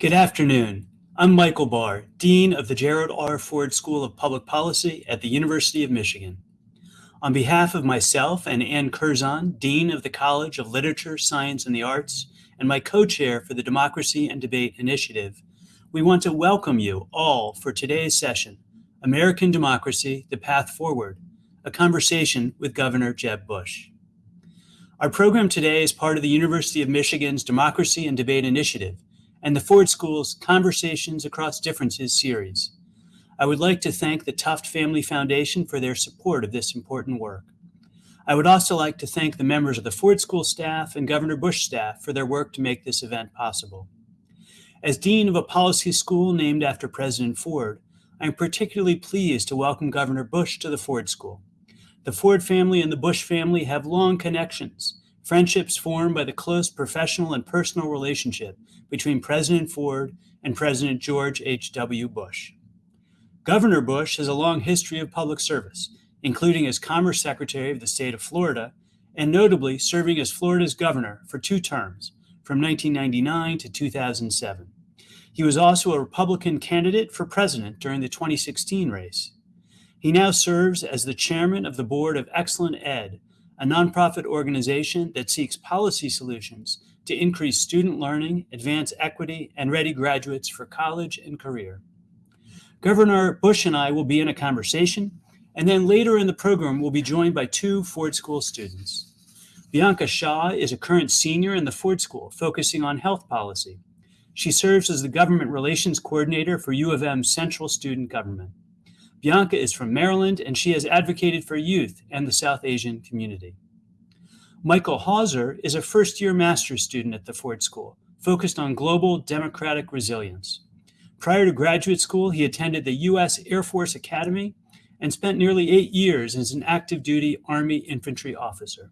Good afternoon. I'm Michael Barr, Dean of the Gerald R. Ford School of Public Policy at the University of Michigan. On behalf of myself and Anne Curzan, Dean of the College of Literature, Science, and the Arts, and my co-chair for the Democracy and Debate Initiative, we want to welcome you all for today's session, American Democracy, the Path Forward, a conversation with Governor Jeb Bush. Our program today is part of the University of Michigan's Democracy and Debate Initiative, and the Ford School's Conversations Across Differences series. I would like to thank the Tuft Family Foundation for their support of this important work. I would also like to thank the members of the Ford School staff and Governor Bush staff for their work to make this event possible. As Dean of a policy school named after President Ford, I am particularly pleased to welcome Governor Bush to the Ford School. The Ford family and the Bush family have long connections, friendships formed by the close professional and personal relationship between President Ford and President George H.W. Bush. Governor Bush has a long history of public service, including as Commerce Secretary of the state of Florida, and notably serving as Florida's governor for two terms, from 1999 to 2007. He was also a Republican candidate for president during the 2016 race. He now serves as the chairman of the board of ExcelinEd, a nonprofit organization that seeks policy solutions to increase student learning, advance equity, and ready graduates for college and career. Governor Bush and I will be in a conversation, and then later in the program, we'll be joined by two Ford School students. Bianca Shaw is a current senior in the Ford School, focusing on health policy. She serves as the government relations coordinator for U of M Central Student Government. Bianca is from Maryland, and she has advocated for youth and the South Asian community. Michael Hauser is a first-year master's student at the Ford School, focused on global democratic resilience. Prior to graduate school, he attended the U.S. Air Force Academy and spent nearly eight years as an active duty Army infantry officer.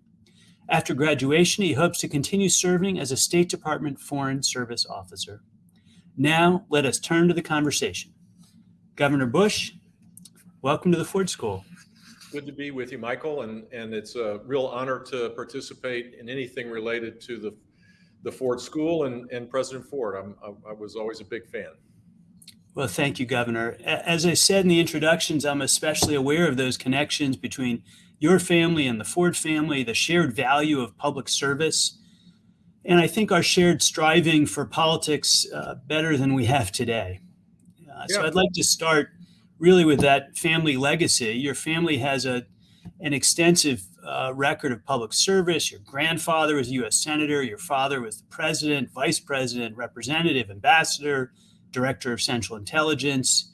After graduation, he hopes to continue serving as a State Department Foreign Service officer. Now, let us turn to the conversation. Governor Bush, welcome to the Ford School. Good to be with you, Michael, and, and it's a real honor to participate in anything related to the, the Ford School and, and President Ford. I'm, I, I was always a big fan. Well, thank you, Governor. As I said in the introductions, I'm especially aware of those connections between your family and the Ford family, the shared value of public service, and I think our shared striving for politics uh, better than we have today. Uh, yeah. So I'd like to start really with that family legacy. Your family has a an extensive uh, record of public service. Your grandfather was a U.S. senator. Your father was the president, vice president, representative, ambassador, director of Central Intelligence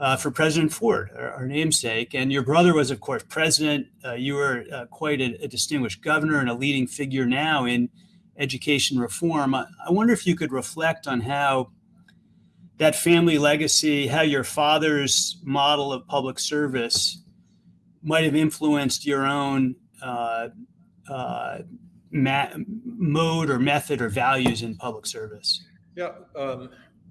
uh, for President Ford, our, our, namesake. And your brother was, of course, president. Uh, you were uh, quite a, a, distinguished governor and a leading figure now in education reform. I, I wonder if you could reflect on how that family legacy, how your father's model of public service might have influenced your own uh, uh, mode or method or values in public service? Yeah, um,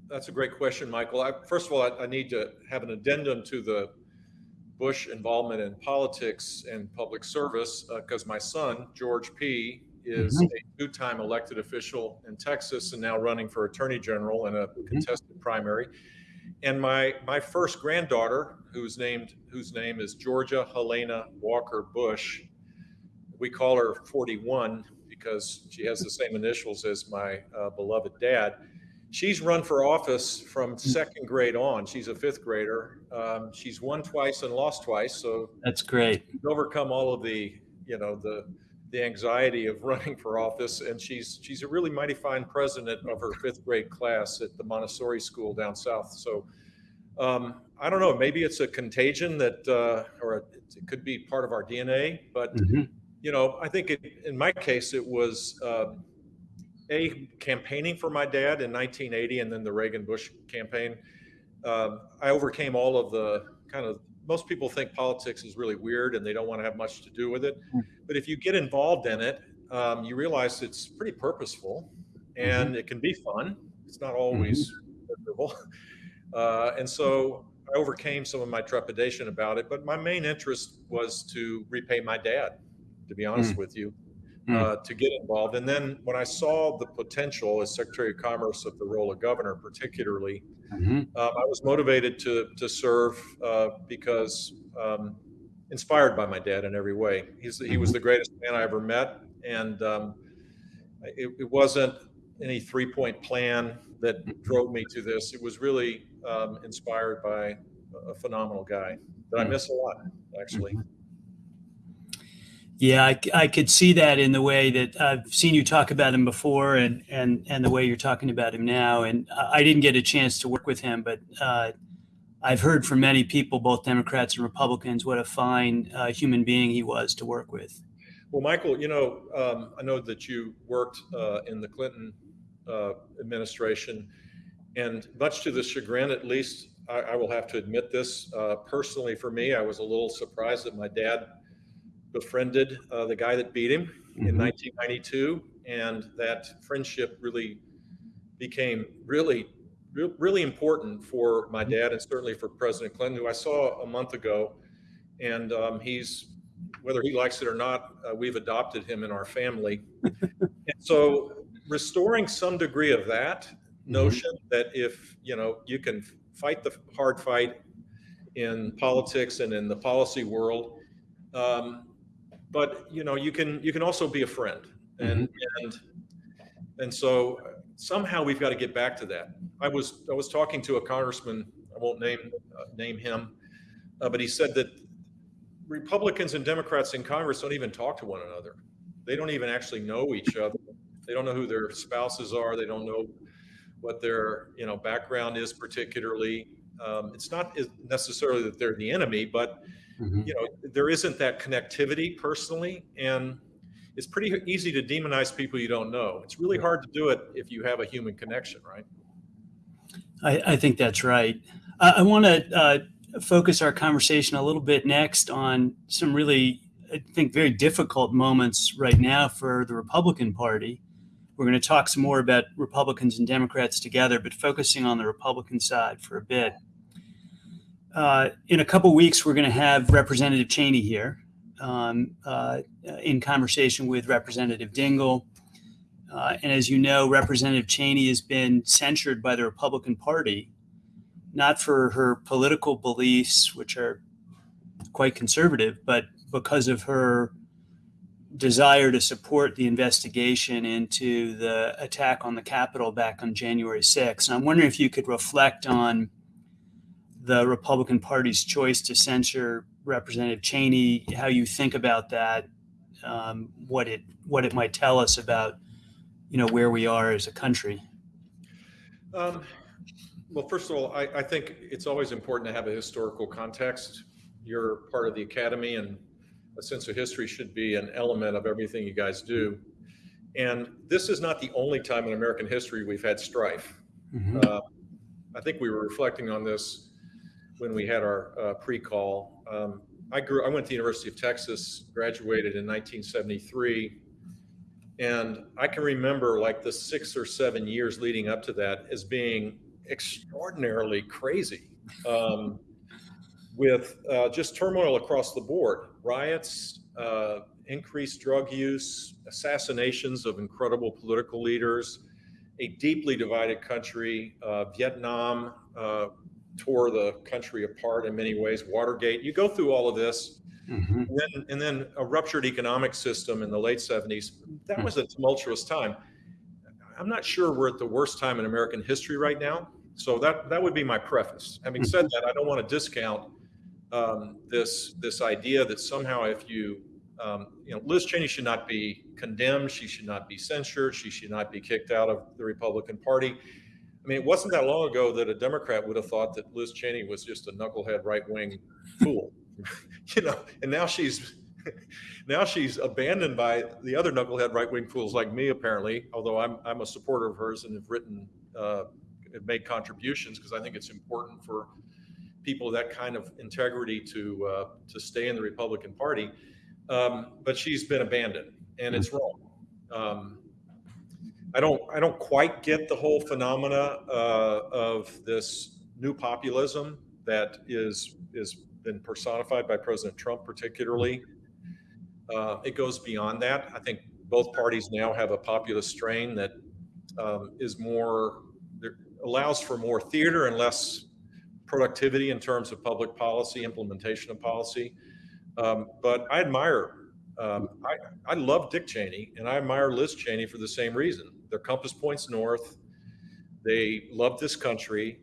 that's a great question, Michael. I, first of all, I, I, need to have an addendum to the Bush involvement in politics and public service because uh, my son, George P., is mm-hmm. a two-time elected official in Texas and now running for attorney general in a mm-hmm. contested primary. And my my first granddaughter, who's named whose name is Georgia Helena Walker Bush, we call her 41 because she has the same initials as my uh, beloved dad. She's run for office from mm. second grade on. She's a fifth grader. Um, she's won twice and lost twice, so that's great. Overcome all of the you know the the anxiety of running for office. And she's she's a really mighty fine president of her fifth grade class at the Montessori school down south. So um, I don't know, maybe it's a contagion that, uh, or a, it could be part of our DNA. But mm-hmm. you know, I think it, in my case, it was. Uh, a campaigning for my dad in 1980 and then the Reagan Bush campaign. Uh, I overcame all of the kind of most people think politics is really weird and they don't want to have much to do with it. Mm. But if you get involved in it, um, you realize it's pretty purposeful and it can be fun. It's not always miserable. Uh, and so I overcame some of my trepidation about it. But my main interest was to repay my dad, to be honest Mm. with you. Uh, to get involved. And then when I saw the potential as Secretary of Commerce of the role of governor, particularly, Mhm. um, I was motivated to to serve uh, because um, inspired by my dad in every way. He's he was the greatest man I ever met, and um, it, it wasn't any three point plan that drove me to this. It was really um, inspired by a phenomenal guy that I miss a lot, actually. Yeah, I, I could see that in the way that I've seen you talk about him before, and and and the way you're talking about him now. And I didn't get a chance to work with him, but uh, I've heard from many people, both Democrats and Republicans, what a fine uh, human being he was to work with. Well, Michael, you know, um, I know that you worked uh, in the Clinton uh, administration, and much to the chagrin, at least, I, I will have to admit this uh, personally for me, I was a little surprised that my dad befriended uh, the guy that beat him in Mhm. 1992, and that friendship really became really, re- really important for my dad and certainly for President Clinton, who I saw a month ago, and um, he's whether he likes it or not, uh, we've adopted him in our family. and so restoring some degree of that notion that if, you know, you can fight the hard fight in politics and in the policy world, um, but you know, you can you can also be a friend. And and and so somehow we've got to get back to that. I was I was talking to a congressman, I won't name uh, name him, uh, but he said that Republicans and Democrats in Congress don't even talk to one another. They don't even actually know each other. They don't know who their spouses are. They don't know what their you know background is particularly. Um, it's not necessarily that they're the enemy, but Mhm. you know there isn't that connectivity personally, and it's pretty easy to demonize people you don't know. It's really hard to do it if you have a human connection, right? I, I think that's right. I, I want to uh, focus our conversation a little bit next on some really, I think, very difficult moments right now for the Republican Party. We're going to talk some more about Republicans and Democrats together, but focusing on the Republican side for a bit. Uh, in a couple weeks, we're going to have Representative Cheney here um, uh, in conversation with Representative Dingell. Uh, and as you know, Representative Cheney has been censured by the Republican Party, not for her political beliefs, which are quite conservative, but because of her desire to support the investigation into the attack on the Capitol back on January 6th. And I'm wondering if you could reflect on the Republican Party's choice to censure Representative Cheney, how you think about that, um, what it what it might tell us about you know where we are as a country. Um, well, first of all, I, I think it's always important to have a historical context. You're part of the academy, and a sense of history should be an element of everything you guys do. And this is not the only time in American history we've had strife. Mhm. Uh, I think we were reflecting on this when we had our uh, pre-call. Um, I grew. I went to the University of Texas, graduated in 1973, and I can remember like the six or seven years leading up to that as being extraordinarily crazy, um, with uh, just turmoil across the board, riots, uh, increased drug use, assassinations of incredible political leaders, a deeply divided country. Uh, Vietnam uh, tore the country apart in many ways. Watergate. You go through all of this, Mhm. and then, and then a ruptured economic system in the late 70s. That was a tumultuous time. I'm not sure we're at the worst time in American history right now. So that that would be my preface. Having said that, I don't want to discount um, this this idea that somehow if you um, you know Liz Cheney should not be condemned, she should not be censured, she should not be kicked out of the Republican Party. I mean, it wasn't that long ago that a Democrat would have thought that Liz Cheney was just a knucklehead right wing fool, you know, and now she's now she's abandoned by the other knucklehead right wing fools like me, apparently. Although I'm I'm a supporter of hers and have written uh, have made contributions because I think it's important for people of that kind of integrity to uh, to stay in the Republican Party. Um, but she's been abandoned, and it's wrong. Um, I don't I don't quite get the whole phenomena uh, of this new populism that is is been personified by President Trump, particularly. Uh, it goes beyond that. I think both parties now have a populist strain that um, is more allows for more theater and less productivity in terms of public policy, implementation of policy. Um, but I admire, um, I, I love Dick Cheney and I admire Liz Cheney for the same reason. Their compass points north. They love this country.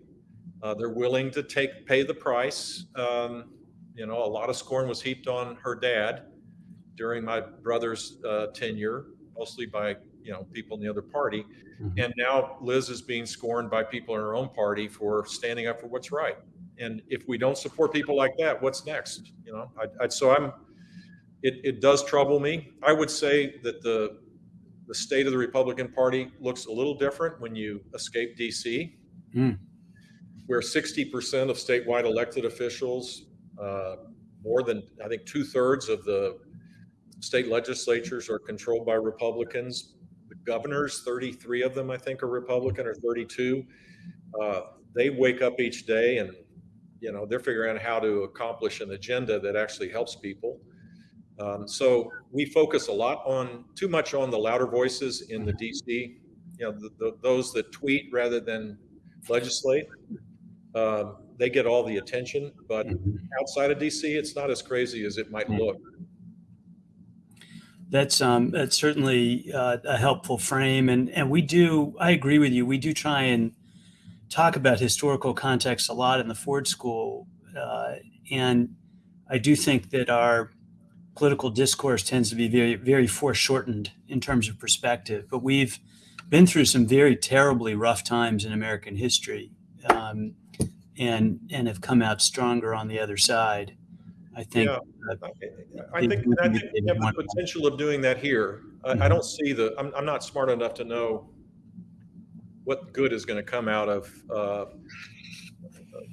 Uh, they're willing to take pay the price. Um, you know, a lot of scorn was heaped on her dad during my brother's uh, tenure, mostly by you know people in the other party. Mm-hmm. And now Liz is being scorned by people in her own party for standing up for what's right. And if we don't support people like that, what's next? You know, I, I, so I'm. It, it does trouble me. I would say that the the state of the Republican Party looks a little different when you escape DC, mm. where 60% of statewide elected officials, uh, more than I think two thirds of the state legislatures are controlled by Republicans The governors, 33 of them, I think, are Republican or 32. Uh, they wake up each day and, you know, they're figuring out how to accomplish an agenda that actually helps people. Um, so we focus a lot on too much on the louder voices in the DC, you know, the, the, those that tweet rather than legislate. Um, they get all the attention, but mm-hmm. outside of DC, it's not as crazy as it might look that's um, that's certainly uh, a helpful frame, and and we do. I agree with you. We do try and talk about historical context a lot in the Ford School, uh, and I do think that our political discourse tends to be very very foreshortened in terms of perspective. But we've been through some very terribly rough times in American history, um, and and have come out stronger on the other side. I think. Yeah. I think, I think we have the potential of doing that here. I, I mm-hmm. don't see the, I'm, I'm not smart enough to know what good is going to come out of, uh,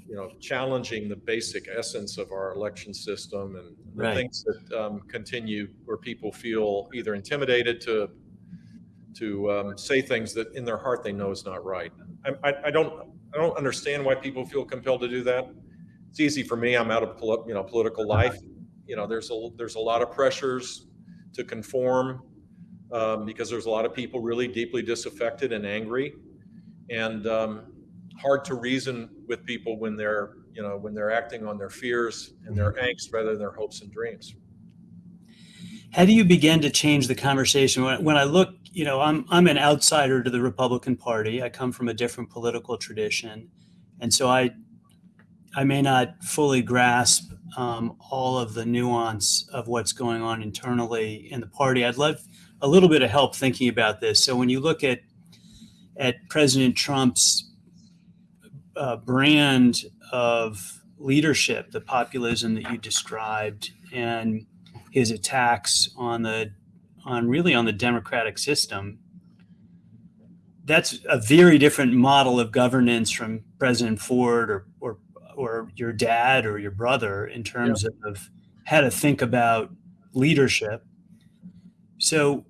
you know, challenging the basic essence of our election system and the right. things that um, continue where people feel either intimidated to to um, say things that in their heart they know is not right. I, I, I, don't I don't understand why people feel compelled to do that it's easy for me. I'm out of you know political life. You know, there's a there's a lot of pressures to conform um, because there's a lot of people really deeply disaffected and angry, and um, hard to reason with people when they're you know when they're acting on their fears and their angst rather than their hopes and dreams. How do you begin to change the conversation? When, when I look, you know, I'm I'm an outsider to the Republican Party. I come from a different political tradition, and so I I may not fully grasp um, all of the nuance of what's going on internally in the party. I'd love a little bit of help thinking about this. So when you look at at President Trump's uh, brand of leadership, the populism that you described, and his attacks on the on really on the democratic system, that's a very different model of governance from President Ford or, or or your dad or your brother in terms yeah. of how to think about leadership. So,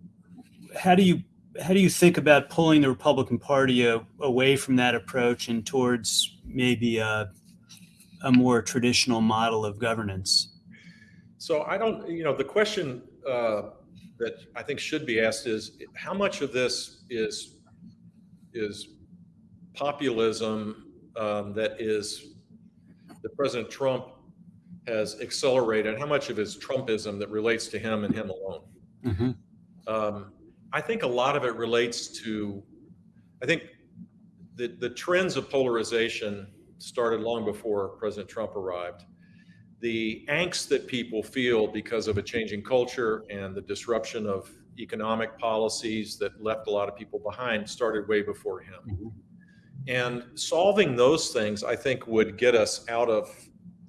how do you how do you think about pulling the Republican Party a, away from that approach and towards maybe a, a more traditional model of governance? So I don't, you know, the question uh, that I think should be asked is how much of this is is populism um, that is that President Trump has accelerated, how much of his Trumpism that relates to him and him alone. Mm-hmm. Um, I think a lot of it relates to, I think the, the trends of polarization started long before President Trump arrived. The angst that people feel because of a changing culture and the disruption of economic policies that left a lot of people behind started way before him. Mm-hmm. And solving those things, I think, would get us out of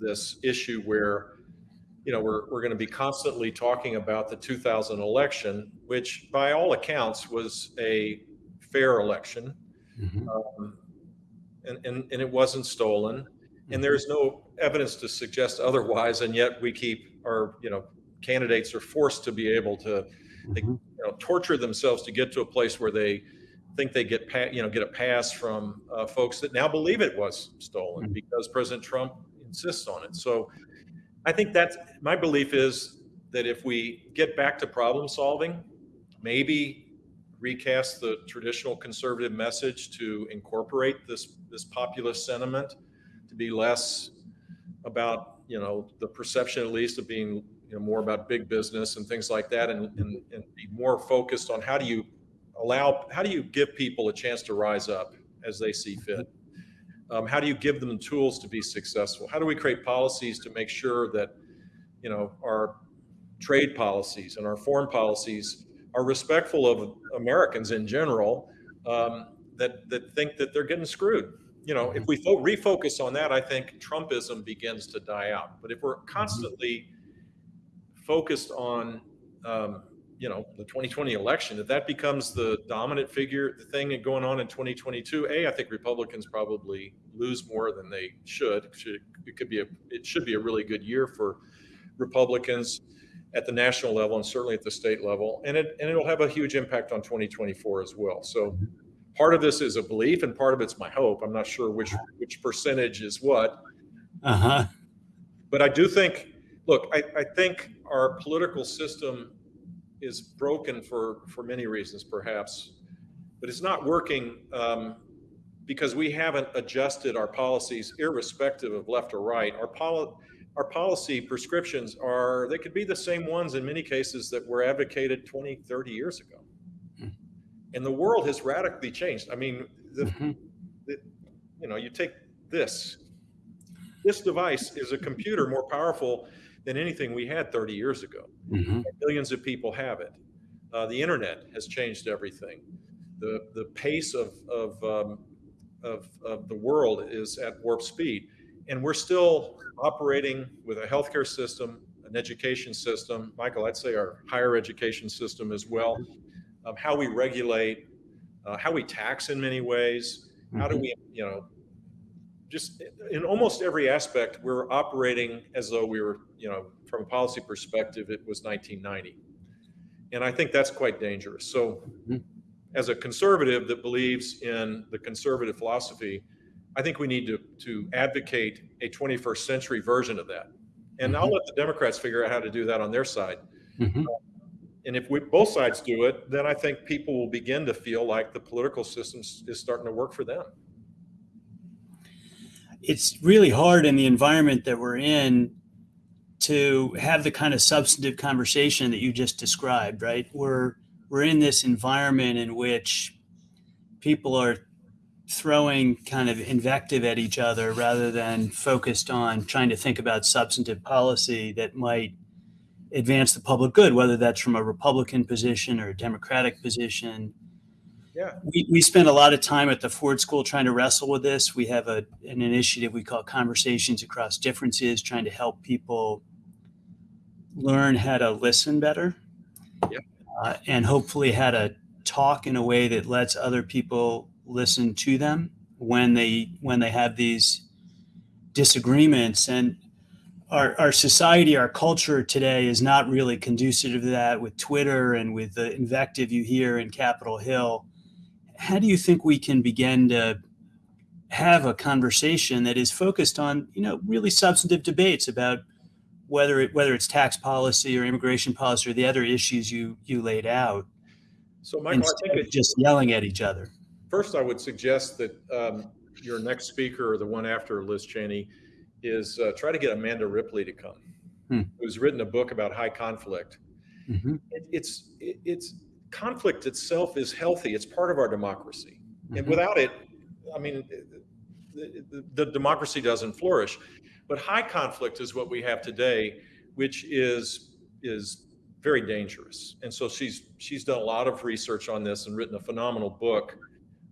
this issue where, you know, we're, we're going to be constantly talking about the 2000 election, which by all accounts was a fair election. Mm-hmm. Um, and, and, and it wasn't stolen. And mm-hmm. there's no evidence to suggest otherwise, and yet we keep our, you know, candidates are forced to be able to, they, Mhm. you know, torture themselves to get to a place where they think they get, pa- you know, get a pass from uh, folks that now believe it was stolen Mhm. because President Trump insists on it. So I think that's my belief is that if we get back to problem solving, maybe recast the traditional conservative message to incorporate this this populist sentiment to be less about you know the perception at least of being you know more about big business and things like that and, and, and be more focused on how do you allow how do you give people a chance to rise up as they see fit um, how do you give them the tools to be successful how do we create policies to make sure that you know our trade policies and our foreign policies are respectful of Americans in general um, that that think that they're getting screwed. You know, if we fo- refocus on that, I think Trumpism begins to die out. But if we're constantly focused on, um, you know, the 2020 election, if that becomes the dominant figure, the thing going on in 2022, a, I think Republicans probably lose more than they should. should it could be a, it should be a really good year for Republicans at the national level and certainly at the state level, and it and it'll have a huge impact on 2024 as well. So part of this is a belief, and part of it's my hope. I'm not sure which which percentage is what, Uh-huh. but I do think. Look, I, I think our political system is broken for for many reasons, perhaps, but it's not working um, because we haven't adjusted our policies, irrespective of left or right. Our poli- our policy prescriptions are they could be the same ones in many cases that were advocated 20 30 years ago Hmm. and the world has radically changed i mean the, Mhm. the, you know you take this this device is a computer more powerful than anything we had 30 years ago Mhm. millions of people have it uh, the internet has changed everything the the pace of of, um, of of the world is at warp speed and we're still operating with a healthcare system, an education system. Michael, I'd say our higher education system as well. Um, how we regulate, uh, how we tax in many ways. How do Mhm. we, you know, just in almost every aspect, we're operating as though we were, you know, from a policy perspective, it was 1990. And I think that's quite dangerous. So, Mhm. as a conservative that believes in the conservative philosophy, I think we need to, to advocate a 21st century version of that. And I'll Mhm. let the Democrats figure out how to do that on their side. Mhm. And if we, both sides do it, then I think people will begin to feel like the political system is starting to work for them. It's really hard in the environment that we're in to have the kind of substantive conversation that you just described, right? We're we're in this environment in which people are throwing kind of invective at each other rather than focused on trying to think about substantive policy that might advance the public good, whether that's from a Republican position or a Democratic position. Yeah. We, we spend a lot of time at the Ford School trying to wrestle with this. We have a, an initiative we call Conversations Across Differences, trying to help people learn how to listen better Yeah. uh, and hopefully how to talk in a way that lets other people listen to them when they when they have these disagreements and our, our society our culture today is not really conducive to that with twitter and with the invective you hear in capitol hill how do you think we can begin to have a conversation that is focused on you know really substantive debates about whether it whether it's tax policy or immigration policy or the other issues you you laid out So, Michael, I instead think of just yelling at each other first I would suggest that um, your next speaker or the one after Liz Cheney is uh, try to get Amanda Ripley to come, Hmm. who's written a book about high conflict. Mhm. It, it's it, it's conflict itself is healthy. It's part of our democracy, and Mhm. without it, I mean, the, the, the democracy doesn't flourish. But high conflict is what we have today, which is is very dangerous. And so she's she's done a lot of research on this and written a phenomenal book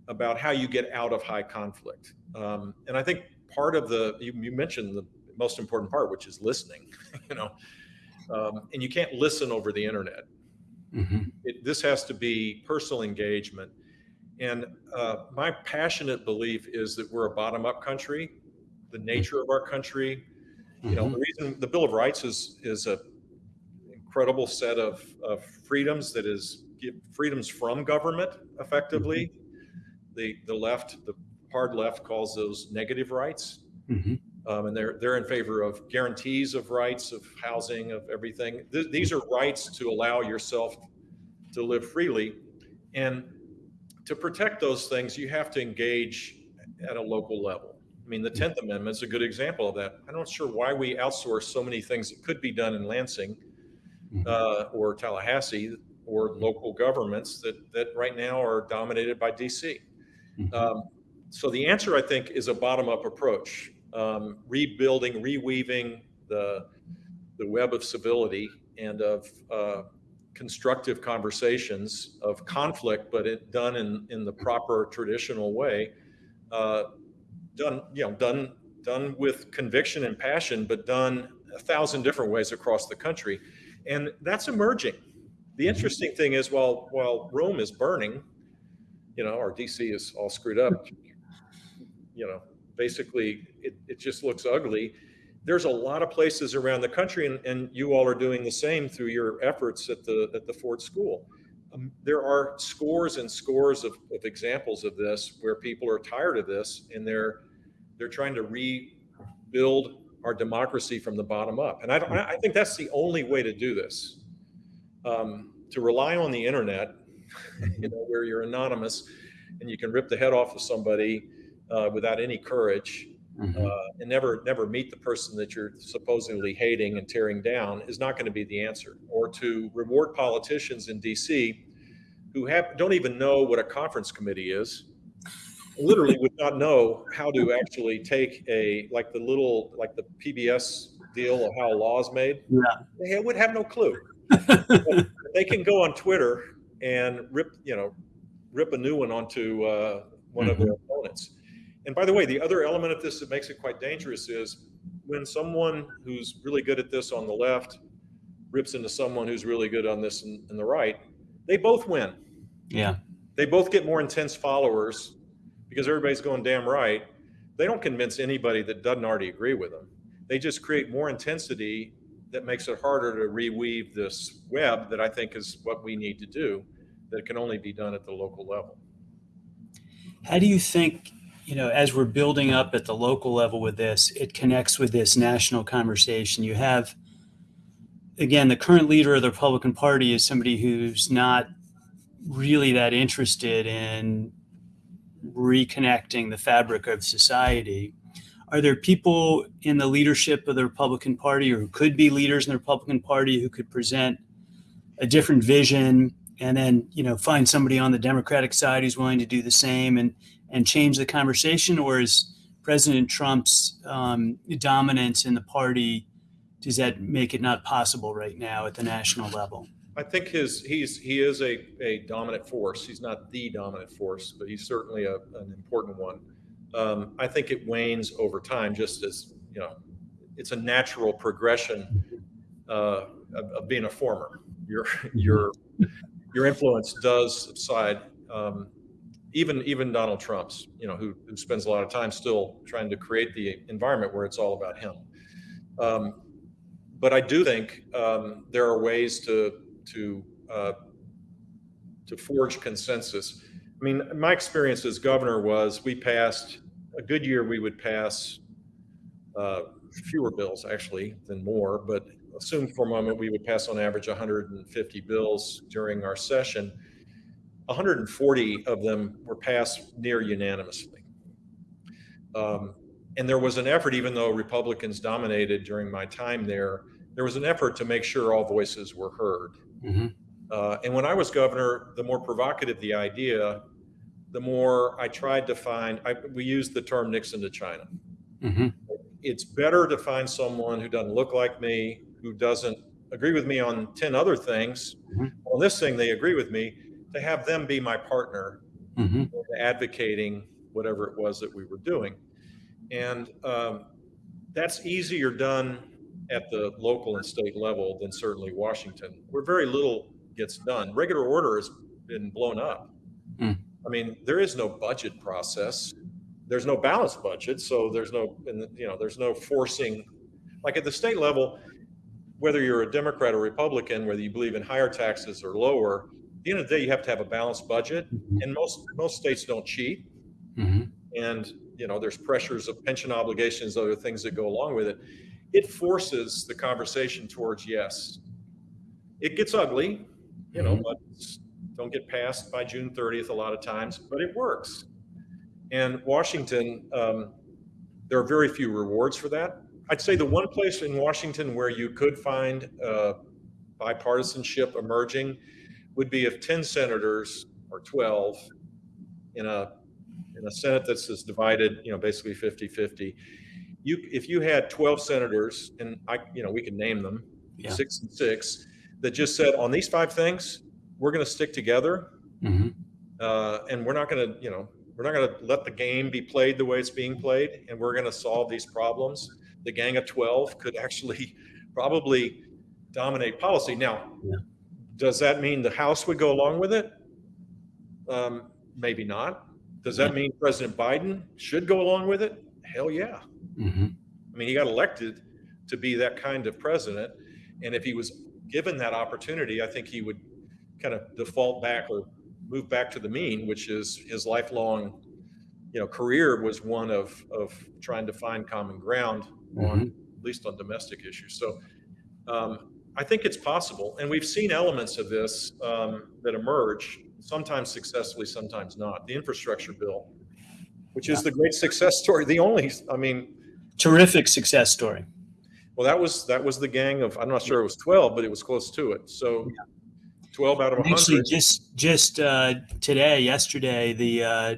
about how you get out of high conflict. Um, and I think part of the you, you mentioned the most important part, which is listening. you know, um, and you can't listen over the internet. Mhm. It, this has to be personal engagement. And uh, my passionate belief is that we're a bottom up country. The nature of our country You know, Mhm. the reason the Bill of Rights is is a incredible set of, of freedoms that is give freedoms from government effectively. The the left, the hard left calls those negative rights. Um, and they're they're in favor of guarantees of rights of housing of everything. Th- these are rights to allow yourself to live freely, and to protect those things, you have to engage at a local level. I mean, the Tenth Amendment is a good example of that. I'm not sure why we outsource so many things that could be done in Lansing Mhm. uh, or Tallahassee or local governments that that right now are dominated by DC. Mhm. Um, so the answer, I think, is a bottom-up approach, um, rebuilding, reweaving the the web of civility and of uh, constructive conversations of conflict, but it done in in the proper traditional way, uh, done you know done done with conviction and passion, but done a thousand different ways across the country, and that's emerging. The interesting thing is, while while Rome is burning, you know, or DC is all screwed up, you know, basically it, it just looks ugly. There's a lot of places around the country, and, and you all are doing the same through your efforts at the at the Ford School. Um, there are scores and scores of, of examples of this where people are tired of this and they're they're trying to rebuild our democracy from the bottom up. And I don't, I think that's the only way to do this. Um, to rely on the internet, you know, where you're anonymous and you can rip the head off of somebody uh, without any courage Mhm. uh, and never never meet the person that you're supposedly hating and tearing down is not going to be the answer. Or to reward politicians in D.C. who have don't even know what a conference committee is, literally would not know how to actually take a like the little like the PBS deal of how a law is made. Yeah. They would have no clue. they can go on Twitter and rip you know rip a new one onto uh, one of their opponents. And by the way, the other element of this that makes it quite dangerous is when someone who's really good at this on the left rips into someone who's really good on this in, in the right, they both win. Yeah. They both get more intense followers because everybody's going damn right. They don't convince anybody that doesn't already agree with them. They just create more intensity that makes it harder to reweave this web that I think is what we need to do that can only be done at the local level. How do you think, you know, as we're building up at the local level with this, it connects with this national conversation? You have, again, the current leader of the Republican Party is somebody who's not really that interested in reconnecting the fabric of society. Are there people in the leadership of the Republican Party or who could be leaders in the Republican Party who could present a different vision and then, you know, find somebody on the Democratic side who's willing to do the same and and change the conversation? Or is President Trump's um, dominance in the party does that make it not possible right now at the national level? I think his he's he is a, a dominant force. He's not the dominant force, but he's certainly a, an important one. Um, I think it wanes over time, just as you know, it's a natural progression uh, of, of being a former. Your your your influence does subside. Um, even even Donald Trump's, you know, who, who spends a lot of time still trying to create the environment where it's all about him. Um, but I do think um, there are ways to to uh, to forge consensus. I mean, my experience as governor was we passed a good year. We would pass uh, fewer bills actually than more, but assume for a moment we would pass on average 150 bills during our session. 140 of them were passed near unanimously. Um, and there was an effort, even though Republicans dominated during my time there, there was an effort to make sure all voices were heard. Mm-hmm. Uh, and when I was governor, the more provocative the idea, the more I tried to find. I, we used the term Nixon to China. Mm-hmm. It's better to find someone who doesn't look like me, who doesn't agree with me on 10 other things. Mhm. On this thing, they agree with me, to have them be my partner Mm-hmm. in advocating whatever it was that we were doing. And um, that's easier done at the local and state level than certainly Washington, where very little gets done. Regular order has been blown up. Mm. I mean, there is no budget process. There's no balanced budget, so there's no, you know, there's no forcing like at the state level, whether you're a Democrat or Republican, whether you believe in higher taxes or lower, the end of the day, you have to have a balanced budget. And most most states don't cheat. Mhm. And you know, there's pressures of pension obligations, other things that go along with it. It forces the conversation towards yes. It gets ugly, you know, Mhm. but don't get passed by June 30th a lot of times, but it works. And Washington, um, there are very few rewards for that. I'd say the one place in Washington where you could find uh, bipartisanship emerging would be if 10 senators or 12 in a in a Senate that's as divided, you know, basically 50-50. You if you had 12 senators, and I, you know, we can name them, Yeah. six and six, that just said on these five things, we're going to stick together Mhm. uh, and we're not going to, you know, we're not going to let the game be played the way it's being played, and we're going to solve these problems. The Gang of Twelve could actually probably dominate policy. Now, Yeah. Does that mean the House would go along with it? Um, maybe not. Does that mean President Biden should go along with it? Hell yeah. Mhm. I mean, he got elected to be that kind of president. And if he was given that opportunity, I think he would kind of default back or move back to the mean, which is his lifelong, you know, career was one of, of trying to find common ground on, at least on domestic issues. So um, I think it's possible. And we've seen elements of this um, that emerge, sometimes successfully, sometimes not. The infrastructure bill, which is the great success story. The only, I mean, Terrific success story. well, that was that was the gang of. I'm not sure it was 12, but it was close to it. So 12 out of Actually, just just uh, today, yesterday, the uh,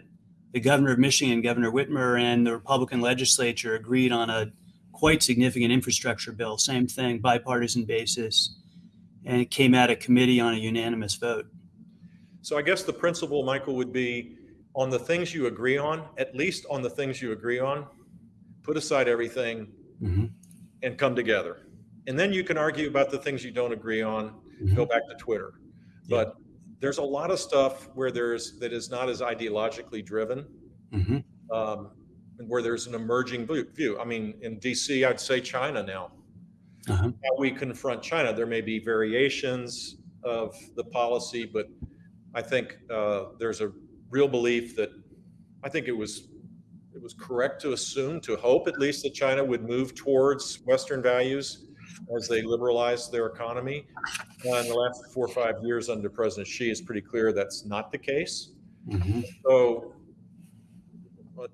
the governor of Michigan, Governor Whitmer, and the Republican legislature agreed on a quite significant infrastructure bill. Same thing, bipartisan basis, and it came out of committee on a unanimous vote. So I guess the principle, Michael, would be on the things you agree on. At least on the things you agree on, put aside everything Mhm. and come together. And then you can argue about the things you don't agree on. Go back to Twitter. Yeah. But there's a lot of stuff where there's that is not as ideologically driven. Mhm. um, and where there's an emerging view- view. I mean, in DC, I'd say China now. Uh-huh. How we confront China, there may be variations of the policy, but I think uh, there's a real belief that I think it was it was correct to assume, to hope at least, that China would move towards Western values as they liberalized their economy. Uh, in the last four or five years under President Xi, it's pretty clear that's not the case. Mhm. So, uh,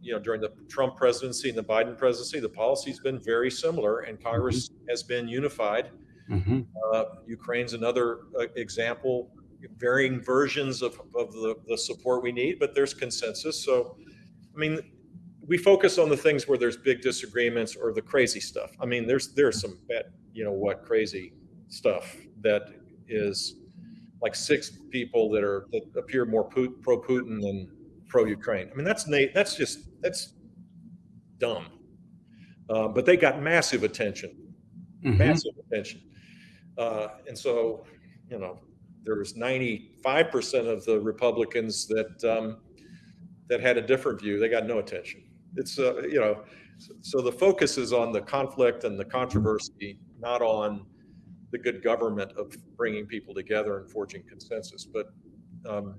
you know, during the Trump presidency and the Biden presidency, the policy's been very similar, and Congress has been unified. Mhm. Uh, Ukraine's another uh, example, varying versions of, of the, the support we need, but there's consensus. So, I mean, we focus on the things where there's big disagreements or the crazy stuff. I mean, there's there's some bad, you know what, crazy stuff that is like six people that are that appear more pro Putin than pro Ukraine. I mean, that's na- that's just that's dumb. Uh, but they got massive attention, Mhm. massive attention, uh, and so you know there was 95 percent of the Republicans that um, that had a different view. They got no attention. It's uh, you know, so, so the focus is on the conflict and the controversy, not on the good government of bringing people together and forging consensus. But um,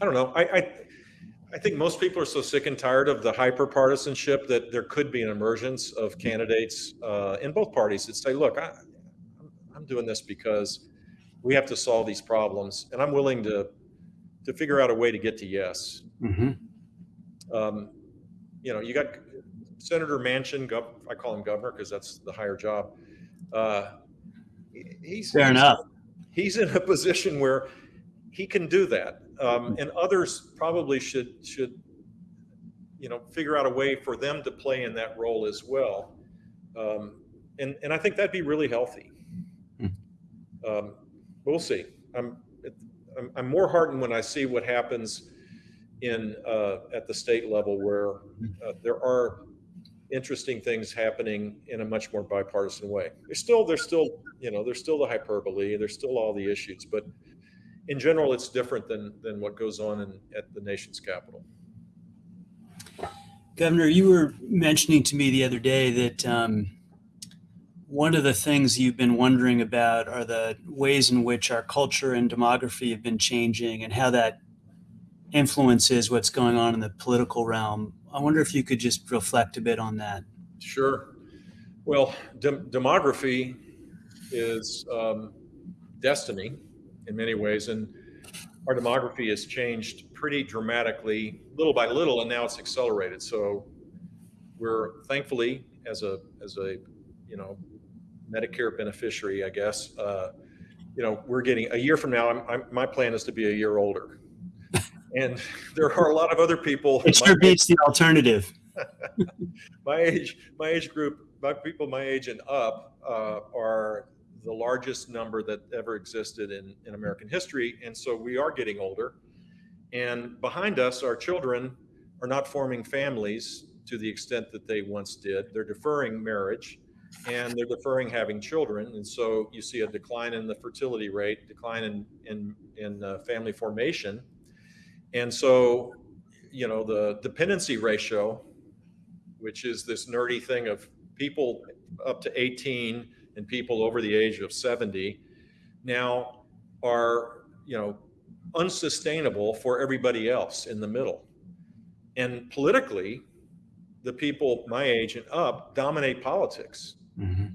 I don't know. I, I I think most people are so sick and tired of the hyper partisanship that there could be an emergence of candidates uh, in both parties that say, "Look, I, I'm, doing this because we have to solve these problems, and I'm willing to to figure out a way to get to yes." Mhm. Um, you know, you got Senator Manchin. Gov- I call him governor because that's the higher job. Uh, he's Fair enough. he's in a position where he can do that, um, and others probably should should you know figure out a way for them to play in that role as well. Um, and and I think that'd be really healthy. Hmm. Um, we'll see. I'm, I'm I'm more heartened when I see what happens in uh, at the state level where uh, there are interesting things happening in a much more bipartisan way. There's still there's still you know there's still the hyperbole, there's still all the issues, but in general, it's different than than what goes on in, at the nation's capital. Governor, you were mentioning to me the other day that um, one of the things you've been wondering about are the ways in which our culture and demography have been changing and how that influences what's going on in the political realm. I wonder if you could just reflect a bit on that. Sure. Well, dem- demography is um, destiny in many ways, and our demography has changed pretty dramatically, little by little, and now it's accelerated. So we're thankfully, as a as a you know Medicare beneficiary, I guess, uh, you know, we're getting a year from now. I'm, I'm, my plan is to be a year older, and there are a lot of other people. It sure beats the alternative. my age, my age group, my people my age and up uh, are the largest number that ever existed in, in American history. And so we are getting older. And behind us, our children are not forming families to the extent that they once did. They're deferring marriage and they're deferring having children. And so you see a decline in the fertility rate, decline in, in, in uh, family formation. And so, you know, the dependency ratio, which is this nerdy thing of people up to 18 and people over the age of 70 now are, you know, unsustainable for everybody else in the middle. And politically, the people my age and up dominate politics. Mm-hmm.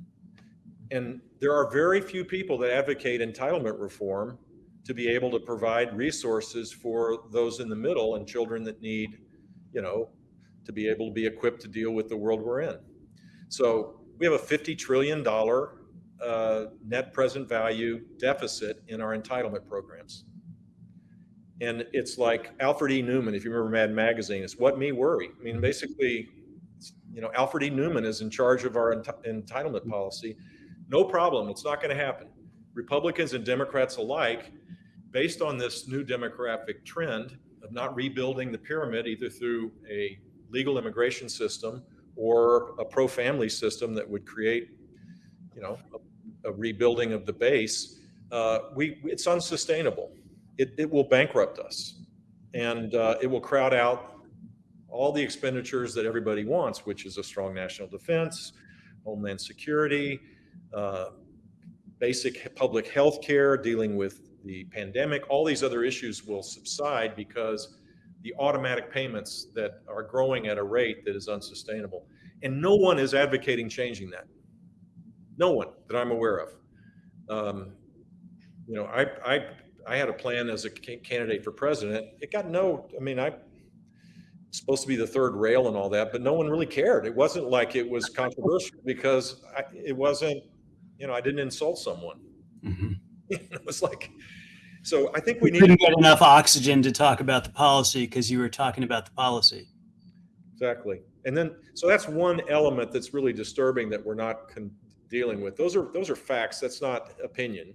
And there are very few people that advocate entitlement reform to be able to provide resources for those in the middle and children that need, you know, to be able to be equipped to deal with the world we're in. So we have a $50 trillion uh, net present value deficit in our entitlement programs. And it's like Alfred E. Neuman, if you remember Mad Magazine, it's what me worry. I mean, basically, you know, Alfred E. Neuman is in charge of our ent- entitlement policy. No problem, it's not going to happen. Republicans and Democrats alike, based on this new demographic trend of not rebuilding the pyramid either through a legal immigration system or a pro-family system that would create, you know, a, a rebuilding of the base, uh, we it's unsustainable. It, it will bankrupt us, and uh, it will crowd out all the expenditures that everybody wants, which is a strong national defense, homeland security, uh, basic public health care, dealing with the pandemic. All these other issues will subside because the automatic payments that are growing at a rate that is unsustainable. And no one is advocating changing that. No one that I'm aware of. Um, you know, I, I, I had a plan as a candidate for president. It got no, I mean, I supposed to be the third rail and all that, but no one really cared. It wasn't like it was controversial because I, it wasn't, you know, I didn't insult someone. Mm-hmm. it was like, so I think we need didn't get enough oxygen to talk about the policy because you were talking about the policy. Exactly. And then, so that's one element that's really disturbing that we're not con- dealing with. Those are those are facts. That's not opinion,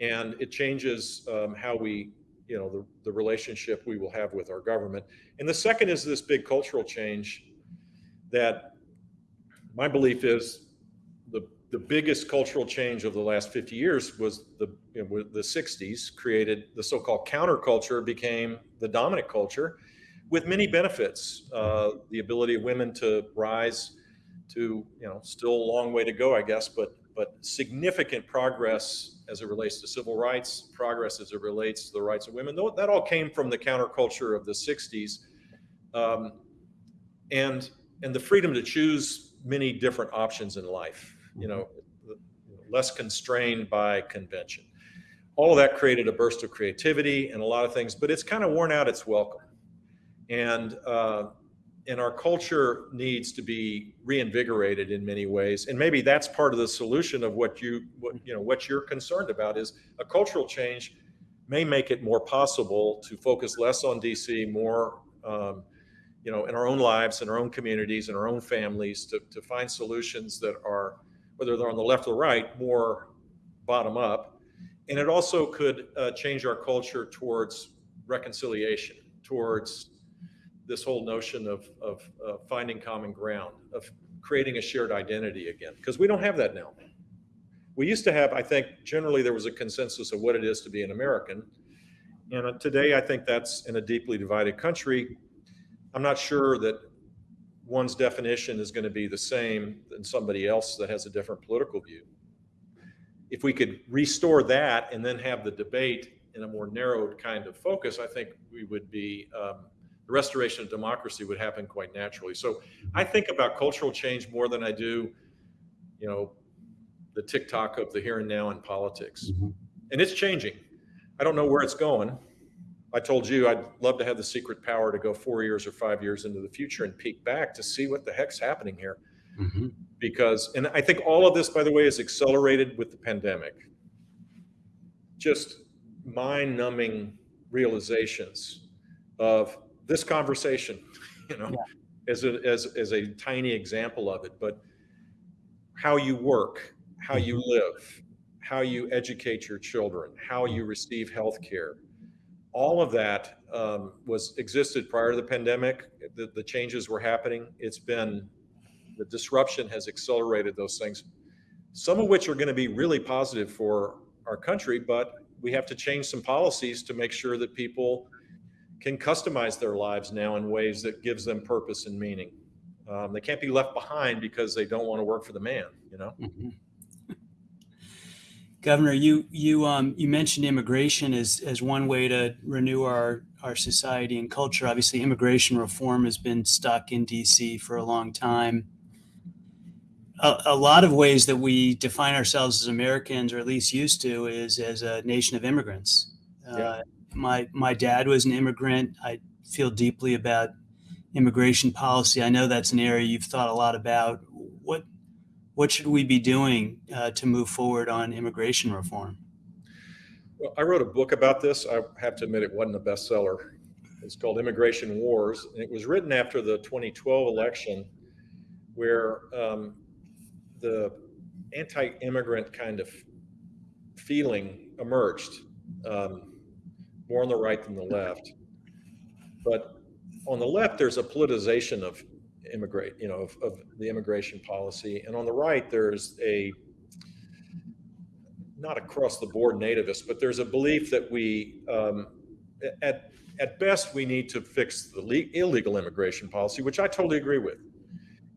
and it changes um, how we, you know, the, the relationship we will have with our government. And the second is this big cultural change that my belief is the the biggest cultural change of the last 50 years was the you know, the 60s created the so-called counterculture became the dominant culture with many benefits uh, the ability of women to rise to you know still a long way to go i guess but but significant progress as it relates to civil rights progress as it relates to the rights of women that all came from the counterculture of the 60s um, and and the freedom to choose many different options in life you know, less constrained by convention. All of that created a burst of creativity and a lot of things, but it's kind of worn out its welcome. And uh, and our culture needs to be reinvigorated in many ways. And maybe that's part of the solution of what you what you know what you're concerned about is a cultural change may make it more possible to focus less on DC, more um, you know, in our own lives, in our own communities, in our own families, to, to find solutions that are whether they're on the left or right, more bottom up. And it also could uh, change our culture towards reconciliation, towards this whole notion of, of uh, finding common ground, of creating a shared identity again, because we don't have that now. We used to have, I think, generally there was a consensus of what it is to be an American. And uh, today, I think that's in a deeply divided country. I'm not sure that one's definition is going to be the same than somebody else that has a different political view. If we could restore that and then have the debate in a more narrowed kind of focus, I think we would be, um, the restoration of democracy would happen quite naturally. So I think about cultural change more than I do, you know, the TikTok of the here and now in politics. Mhm. And it's changing. I don't know where it's going. I told you I'd love to have the secret power to go four years or five years into the future and peek back to see what the heck's happening here. Mhm. Because, and I think all of this, by the way, is accelerated with the pandemic. Just mind numbing realizations of this conversation, you know, as a, as, as a tiny example of it, but how you work, how you live, how you educate your children, how you receive health care. All of that um, was existed prior to the pandemic. The, the changes were happening. It's been, the disruption has accelerated those things, some of which are going to be really positive for our country, but we have to change some policies to make sure that people can customize their lives now in ways that gives them purpose and meaning. Um, they can't be left behind because they don't want to work for the man, you know? Mhm. Governor, you you um, you mentioned immigration as as one way to renew our our society and culture. Obviously, immigration reform has been stuck in D.C. for a long time. A, a lot of ways that we define ourselves as Americans, or at least used to, is as a nation of immigrants. Yeah. Uh, my my dad was an immigrant. I feel deeply about immigration policy. I know that's an area you've thought a lot about. What what should we be doing uh, to move forward on immigration reform? Well, I wrote a book about this. I have to admit it wasn't a bestseller. It's called Immigration Wars. And it was written after the 2012 election, where um, the anti immigrant kind of feeling emerged, um, more on the right than the left. But on the left, there's a politicization of immigrate, you know, of, of the immigration policy. And on the right, there's a not across the board nativist, but there's a belief that we, um, at, at best, we need to fix the illegal immigration policy, which I totally agree with,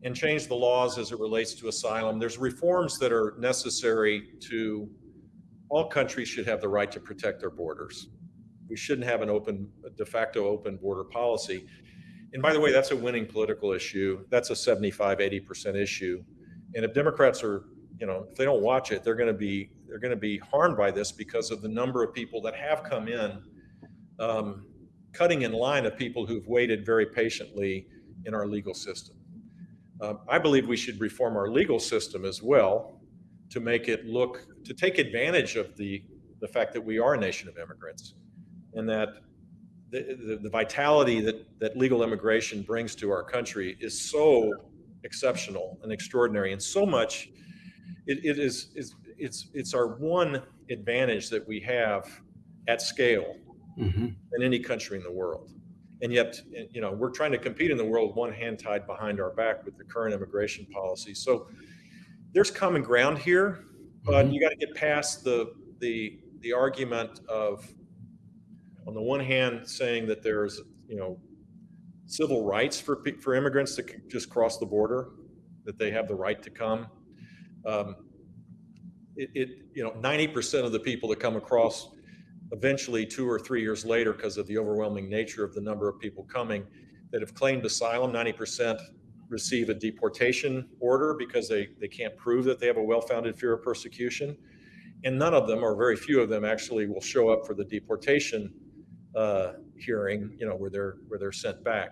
and change the laws as it relates to asylum. There's reforms that are necessary to, all countries should have the right to protect their borders. We shouldn't have an open, de facto open border policy. And by the way, that's a winning political issue. That's a 75, 80% issue. And if Democrats are, you know, if they don't watch it, they're going to be they're going to be harmed by this because of the number of people that have come in, um, cutting in line of people who've waited very patiently in our legal system. Um, I believe we should reform our legal system as well to make it look to take advantage of the the fact that we are a nation of immigrants and that the, the, the vitality that, that legal immigration brings to our country is so exceptional and extraordinary and so much it, it is, is it's it's our one advantage that we have at scale Mhm. than any country in the world and yet you know we're trying to compete in the world one hand tied behind our back with the current immigration policy so there's common ground here but Mhm. you got to get past the the the argument of on the one hand saying that there's you know civil rights for for immigrants to just cross the border that they have the right to come um, it, it you know 90% of the people that come across eventually two or three years later because of the overwhelming nature of the number of people coming that have claimed asylum. 90% receive a deportation order because they, they can't prove that they have a well-founded fear of persecution. And none of them or very few of them actually will show up for the deportation uh, hearing you know where they're where they're sent back.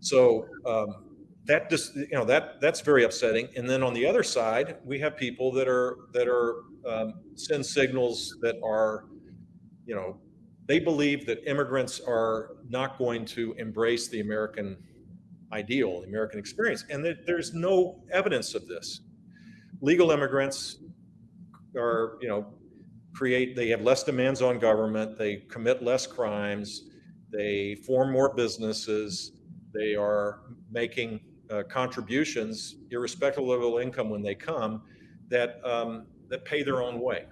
So um, that just you know that that's very upsetting. And then on the other side we have people that are that are um, send signals that are you know they believe that immigrants are not going to embrace the american ideal the american experience and that there's no evidence of this legal immigrants are you know create they have less demands on government they commit less crimes they form more businesses they are making uh, contributions, irrespective of level income when they come, that um, that pay their own way.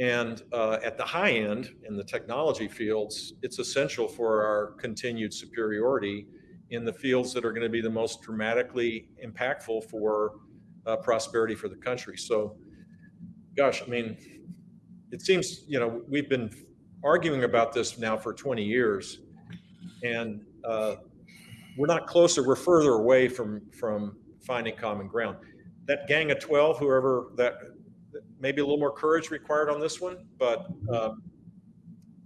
And uh, at the high end, in the technology fields, it's essential for our continued superiority in the fields that are going to be the most dramatically impactful for uh, prosperity for the country. So, gosh, I mean, it seems, you know, we've been arguing about this now for 20 years, and uh, we're not closer, we're further away from, from finding common ground. That gang of 12, whoever that, maybe a little more courage required on this one, but um,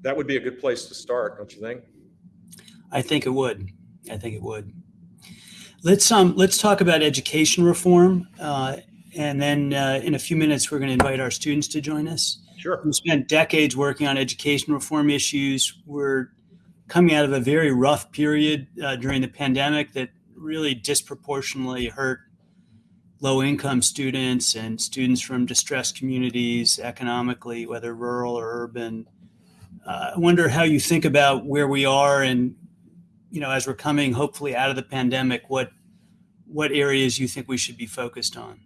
that would be a good place to start, don't you think? I think it would. I think it would. Let's um let's talk about education reform, uh, and then uh, in a few minutes we're going to invite our students to join us. Sure. We spent decades working on education reform issues. We're coming out of a very rough period uh, during the pandemic that really disproportionately hurt low income students and students from distressed communities economically, whether rural or urban. Uh, I wonder how you think about where we are and you know, as we're coming hopefully out of the pandemic, what what areas you think we should be focused on?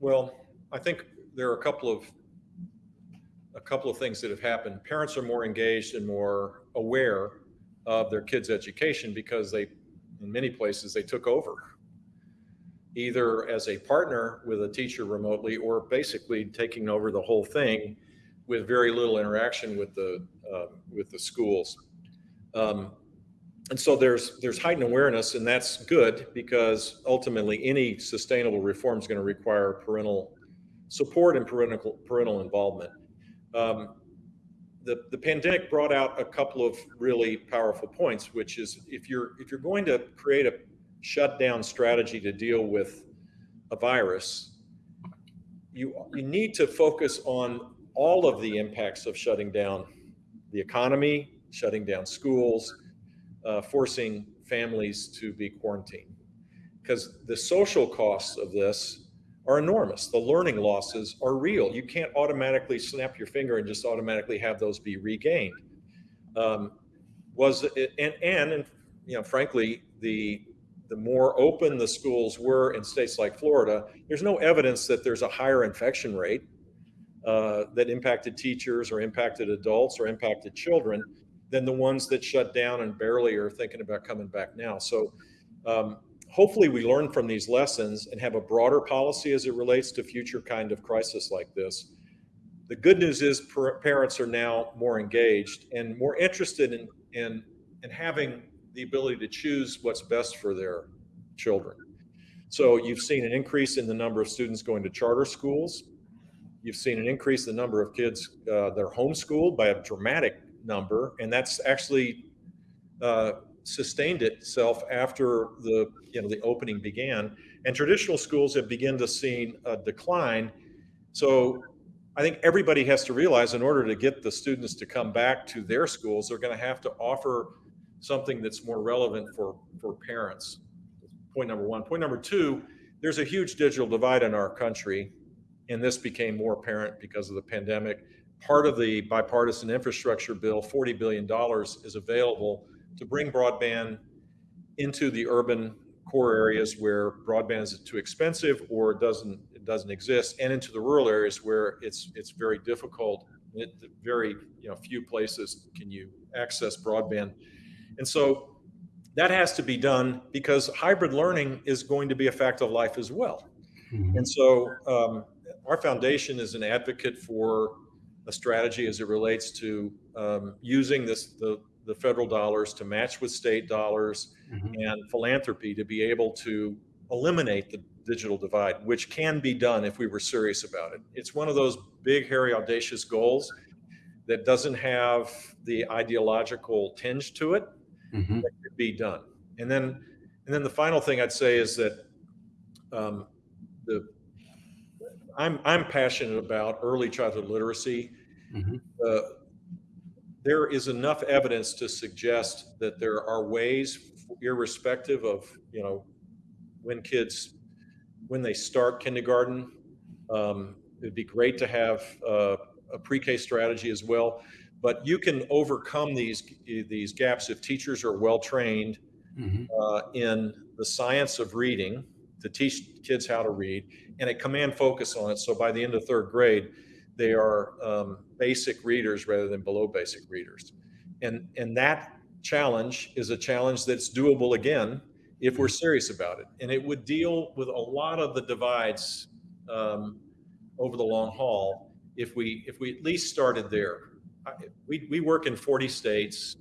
Well, I think there are a couple of a couple of things that have happened. Parents are more engaged and more aware of their kids' education because they, in many places, they took over either as a partner with a teacher remotely or basically taking over the whole thing with very little interaction with the uh, with the schools. Um, and so there's there's heightened awareness, and that's good because ultimately any sustainable reform is going to require parental support and parental parental involvement. Um, the the pandemic brought out a couple of really powerful points, which is if you're if you're going to create a shutdown strategy to deal with a virus, you you need to focus on all of the impacts of shutting down the economy, shutting down schools, uh, forcing families to be quarantined. Because the social costs of this are enormous. The learning losses are real. You can't automatically snap your finger and just automatically have those be regained. Um, was and and you know frankly the the more open the schools were in states like Florida, there's no evidence that there's a higher infection rate uh, that impacted teachers or impacted adults or impacted children than the ones that shut down and barely are thinking about coming back now. So um, hopefully we learn from these lessons and have a broader policy as it relates to future kind of crisis like this. The good news is parents are now more engaged and more interested in, in, in having the ability to choose what's best for their children. So you've seen an increase in the number of students going to charter schools. You've seen an increase in the number of kids uh, that are homeschooled by a dramatic number, and that's actually uh, sustained itself after the you know the opening began. And traditional schools have begun to see a decline. So I think everybody has to realize in order to get the students to come back to their schools, they're going to have to offer something that's more relevant for for parents. Point number one. Point number two. There's a huge digital divide in our country, and this became more apparent because of the pandemic part of the bipartisan infrastructure bill, $40 billion is available to bring broadband into the urban core areas where broadband is too expensive or it doesn't it doesn't exist, and into the rural areas where it's it's very difficult. It, very you know few places can you access broadband, and so that has to be done because hybrid learning is going to be a fact of life as well. Mm-hmm. And so um, our foundation is an advocate for a strategy as it relates to um, using this the, the federal dollars to match with state dollars mm-hmm. and philanthropy to be able to eliminate the digital divide, which can be done if we were serious about it. It's one of those big, hairy, audacious goals that doesn't have the ideological tinge to it mm-hmm. that could be done. And then, and then the final thing I'd say is that um, the I'm I'm passionate about early childhood literacy Mm-hmm. Uh, there is enough evidence to suggest that there are ways, irrespective of you know when kids when they start kindergarten. Um, it'd be great to have uh, a pre-K strategy as well, but you can overcome these these gaps if teachers are well trained mm-hmm. uh, in the science of reading to teach kids how to read and a command focus on it. So by the end of third grade, they are um, basic readers rather than below basic readers. And, and that challenge is a challenge that's doable again if we're serious about it. And it would deal with a lot of the divides um, over the long haul if we if we at least started there. We we work in 40 states,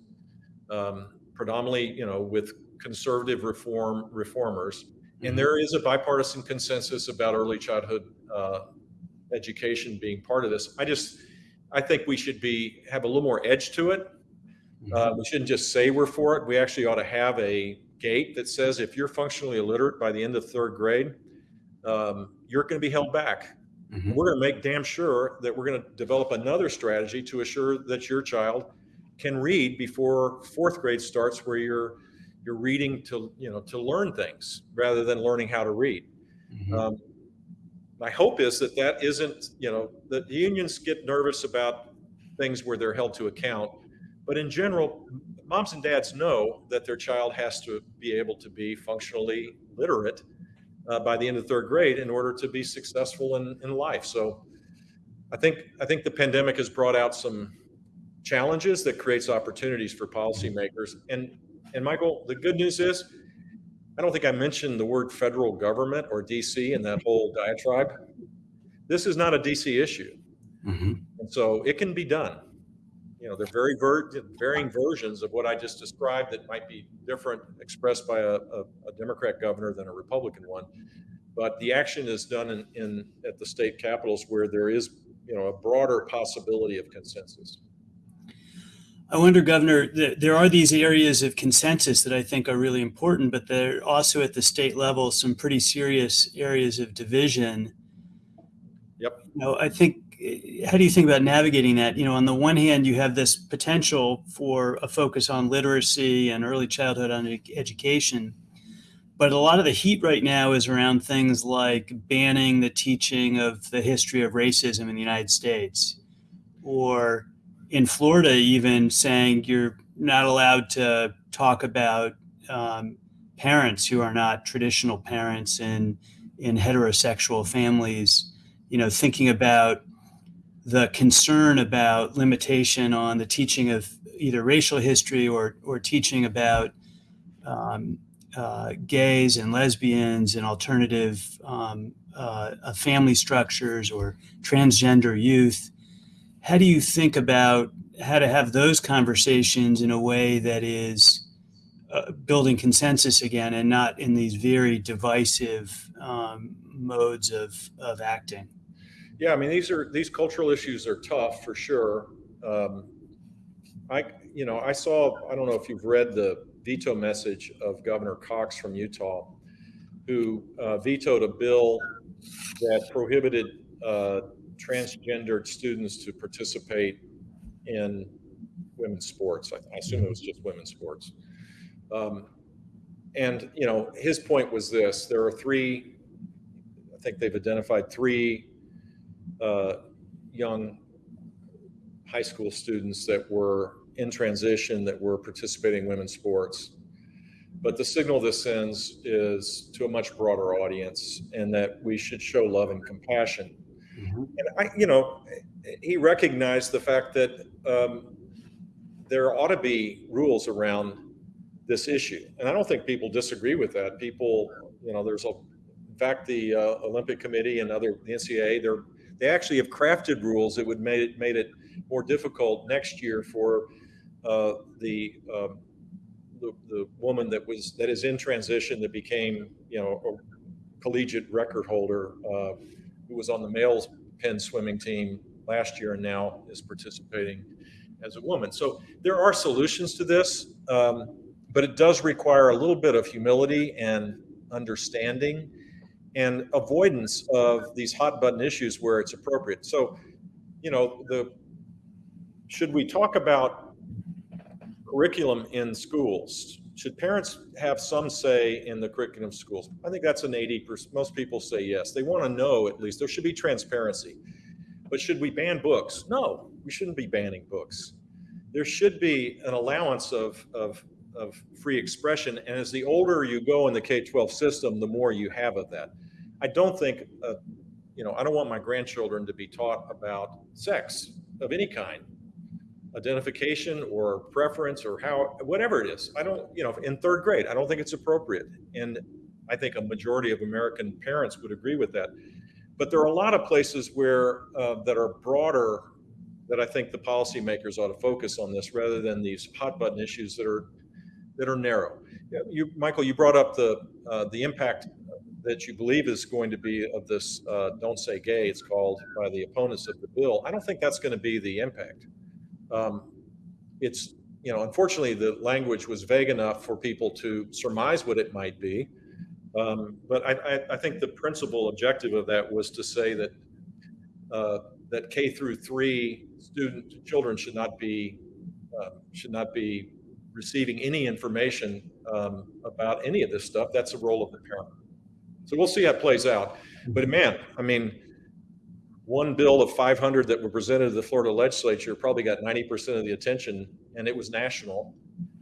um, predominantly you know with conservative reform reformers, and mm-hmm. there is a bipartisan consensus about early childhood uh, education being part of this. I just I think we should be have a little more edge to it. Mm-hmm. Uh, we shouldn't just say we're for it. We actually ought to have a gate that says if you're functionally illiterate by the end of third grade, um, you're going to be held back. Mm-hmm. We're going to make damn sure that we're going to develop another strategy to assure that your child can read before fourth grade starts, where you're you're reading to you know to learn things rather than learning how to read. Mm-hmm. Um, my hope is that that isn't you know that the unions get nervous about things where they're held to account, but in general, moms and dads know that their child has to be able to be functionally literate uh, by the end of third grade in order to be successful in, in life. So I think I think the pandemic has brought out some challenges that creates opportunities for policymakers. And and Michael, the good news is I don't think I mentioned the word federal government or DC in that whole diatribe. This is not a DC issue. Mm-hmm. And so it can be done you know, they're very ver- varying versions of what I just described that might be different expressed by a, a, a, Democrat governor than a Republican one. But the action is done in, in at the state capitals where there is, you know, a broader possibility of consensus. I wonder, Governor, there are these areas of consensus that I think are really important, but there are also at the state level some pretty serious areas of division. Yep. You know, I think how do you think about navigating that? You know, on the one hand, you have this potential for a focus on literacy and early childhood education, but a lot of the heat right now is around things like banning the teaching of the history of racism in the United States, or in Florida, even saying you're not allowed to talk about um, parents who are not traditional parents in in heterosexual families. You know, thinking about the concern about limitation on the teaching of either racial history or, or teaching about um, uh, gays and lesbians and alternative um, uh, uh, family structures or transgender youth. How do you think about how to have those conversations in a way that is uh, building consensus again and not in these very divisive um, modes of, of acting? Yeah, I mean these are these cultural issues are tough for sure. Um, I you know I saw I don't know if you've read the veto message of Governor Cox from Utah, who uh, vetoed a bill that prohibited uh, transgendered students to participate in women's sports. I, I assume it was just women's sports. Um, and you know his point was this: there are three. I think they've identified three uh, young high school students that were in transition that were participating in women's sports. But the signal this sends is to a much broader audience and that we should show love and compassion. Mm-hmm. And I, you know, he recognized the fact that um, there ought to be rules around this issue. And I don't think people disagree with that. People, you know, there's a, in fact, the uh, Olympic Committee and other, the NCAA, they're they actually have crafted rules that would made it made it more difficult next year for uh, the, um, the, the woman that was that is in transition that became you know a collegiate record holder uh, who was on the males Penn swimming team last year and now is participating as a woman. So there are solutions to this, um, but it does require a little bit of humility and understanding and avoidance of these hot button issues where it's appropriate. So, you know, the should we talk about curriculum in schools? Should parents have some say in the curriculum of schools? I think that's an 80%. Most people say yes. They want to know at least. There should be transparency. But should we ban books? No, we shouldn't be banning books. There should be an allowance of, of, of free expression. And as the older you go in the K 12 system, the more you have of that. I don't think, uh, you know, I don't want my grandchildren to be taught about sex of any kind identification or preference or how whatever it is. I don't, you know, in third grade, I don't think it's appropriate, and I think a majority of American parents would agree with that. But there are a lot of places where uh, that are broader that I think the policymakers ought to focus on this rather than these hot button issues that are that are narrow. You, Michael, you brought up the uh, the impact that you believe is going to be of this uh, "Don't Say Gay." It's called by the opponents of the bill. I don't think that's going to be the impact. Um, it's you know, unfortunately, the language was vague enough for people to surmise what it might be. Um, but I, I, I, think the principal objective of that was to say that uh, that K through three student children should not be uh, should not be receiving any information um, about any of this stuff. That's the role of the parent. So we'll see how it plays out. But man, I mean, one bill of 500 that were presented to the Florida legislature probably got 90% of the attention, and it was national.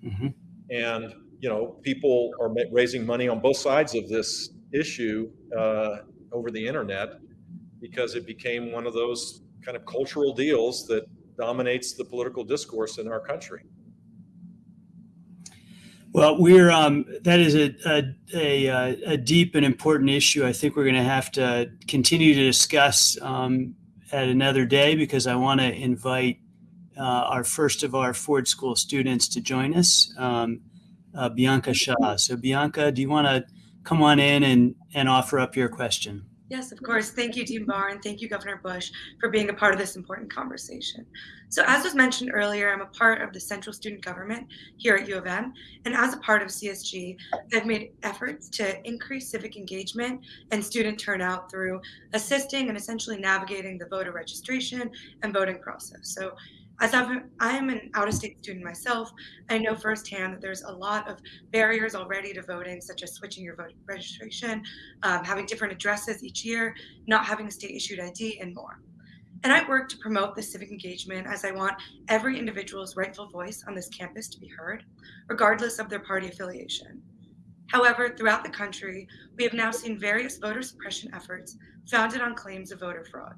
Mm-hmm. And you know, people are raising money on both sides of this issue uh, over the internet because it became one of those kind of cultural deals that dominates the political discourse in our country. Well, we're um, that is a, a, a, a, deep and important issue. I think we're going to have to continue to discuss um, at another day because I want to invite uh, our first of our Ford School students to join us. Um, uh, Bianca Shaw. So, Bianca, do you want to come on in and, and offer up your question? Yes, of course. Thank you, Dean Barr, and thank you, Governor Bush, for being a part of this important conversation. So, as was mentioned earlier, I'm a part of the central student government here at U of M, and as a part of CSG, I've made efforts to increase civic engagement and student turnout through assisting and essentially navigating the voter registration and voting process. So, as i am an out of state student myself, I know firsthand that there's a lot of barriers already to voting, such as switching your voter registration, um, having different addresses each year, not having a state issued ID, and more. And I work to promote this civic engagement as I want every individual's rightful voice on this campus to be heard, regardless of their party affiliation. However, throughout the country, we have now seen various voter suppression efforts founded on claims of voter fraud.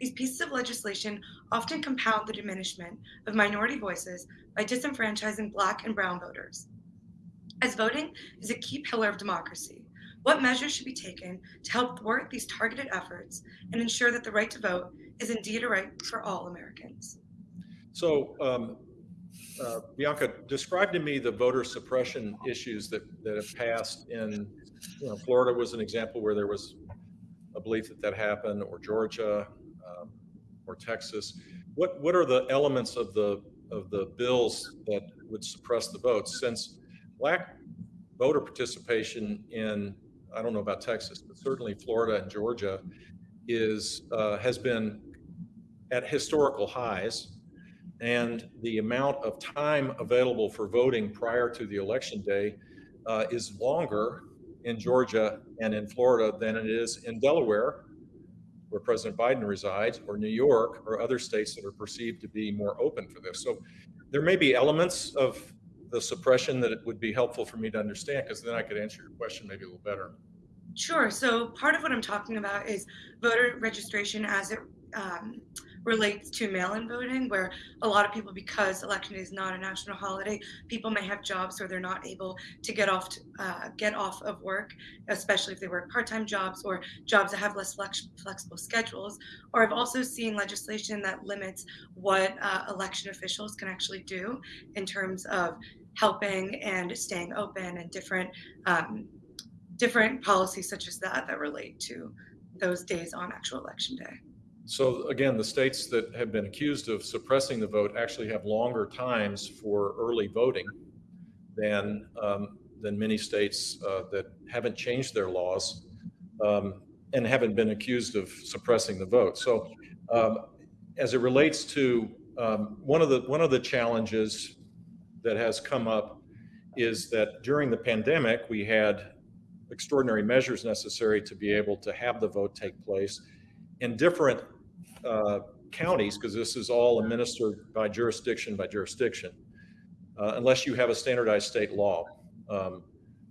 These pieces of legislation often compound the diminishment of minority voices by disenfranchising Black and Brown voters. As voting is a key pillar of democracy, what measures should be taken to help thwart these targeted efforts and ensure that the right to vote is indeed a right for all Americans? So, um, uh, Bianca, describe to me the voter suppression issues that, that have passed in, you know, Florida was an example where there was a belief that that happened, or Georgia, um, or Texas. What what are the elements of the of the bills that would suppress the votes? Since black voter participation in I don't know about Texas, but certainly Florida and Georgia is uh, has been at historical highs, and the amount of time available for voting prior to the election day uh, is longer in Georgia and in Florida than it is in Delaware where President Biden resides, or New York, or other states that are perceived to be more open for this. So there may be elements of the suppression that it would be helpful for me to understand, because then I could answer your question maybe a little better. Sure. So part of what I'm talking about is voter registration as it um, relates to mail-in voting, where a lot of people, because election day is not a national holiday, people may have jobs where they're not able to get off to, uh, get off of work, especially if they work part-time jobs or jobs that have less flex- flexible schedules. Or I've also seen legislation that limits what uh, election officials can actually do in terms of helping and staying open and different um, different policies such as that that relate to those days on actual election day. So again, the states that have been accused of suppressing the vote actually have longer times for early voting than um, than many states uh, that haven't changed their laws um, and haven't been accused of suppressing the vote. So, um, as it relates to um, one of the one of the challenges that has come up is that during the pandemic we had extraordinary measures necessary to be able to have the vote take place in different uh, counties, because this is all administered by jurisdiction by jurisdiction, uh, unless you have a standardized state law, um,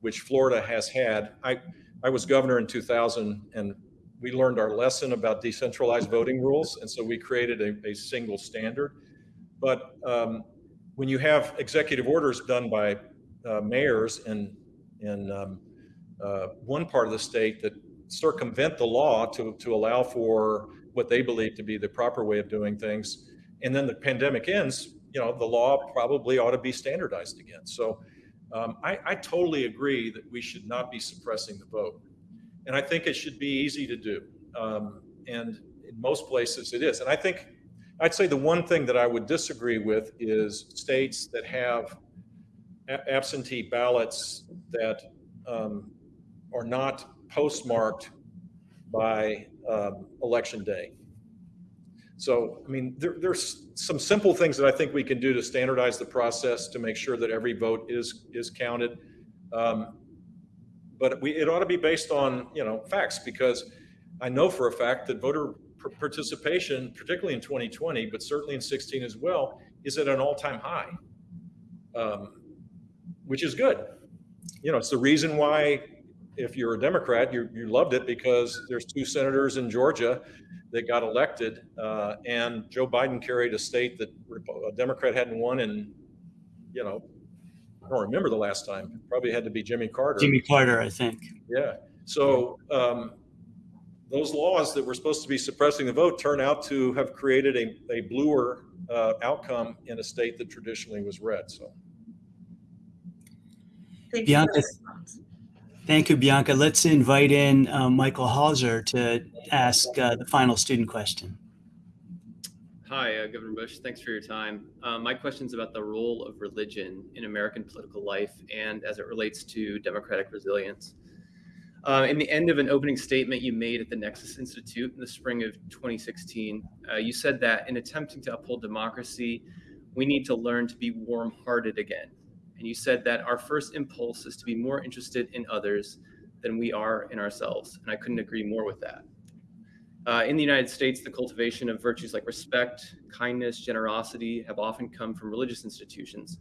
which Florida has had. I, I was governor in 2000 and we learned our lesson about decentralized voting rules. And so we created a, a single standard. But um, when you have executive orders done by uh, mayors in in um, uh, one part of the state that circumvent the law to to allow for what they believe to be the proper way of doing things, and then the pandemic ends, you know, the law probably ought to be standardized again. So. Um, I, I totally agree that we should not be suppressing the vote. And I think it should be easy to do. Um, and in most places it is. And I think I'd say the one thing that I would disagree with is states that have absentee ballots that um, are not postmarked by um, election day. So, I mean, there, there's some simple things that I think we can do to standardize the process to make sure that every vote is is counted. Um, but we, it ought to be based on you know facts because I know for a fact that voter participation, particularly in 2020, but certainly in 16 as well, is at an all-time high, um, which is good. You know, it's the reason why, if you're a Democrat, you, you loved it because there's two senators in Georgia that got elected, uh, and Joe Biden carried a state that a Democrat hadn't won in, you know, I don't remember the last time. Probably had to be Jimmy Carter. Jimmy Carter, I think. Yeah. So um, those laws that were supposed to be suppressing the vote turn out to have created a, a bluer uh, outcome in a state that traditionally was red. So. Thank Bianca, you. Thank you, Bianca. Let's invite in uh, Michael Hauser to ask uh, the final student question. Hi, uh, Governor Bush. Thanks for your time. Uh, my question is about the role of religion in American political life and as it relates to democratic resilience. Uh, in the end of an opening statement you made at the Nexus Institute in the spring of 2016, uh, you said that in attempting to uphold democracy, we need to learn to be warm hearted again. And you said that our first impulse is to be more interested in others than we are in ourselves. And I couldn't agree more with that. Uh, in the United States, the cultivation of virtues like respect, kindness, generosity have often come from religious institutions.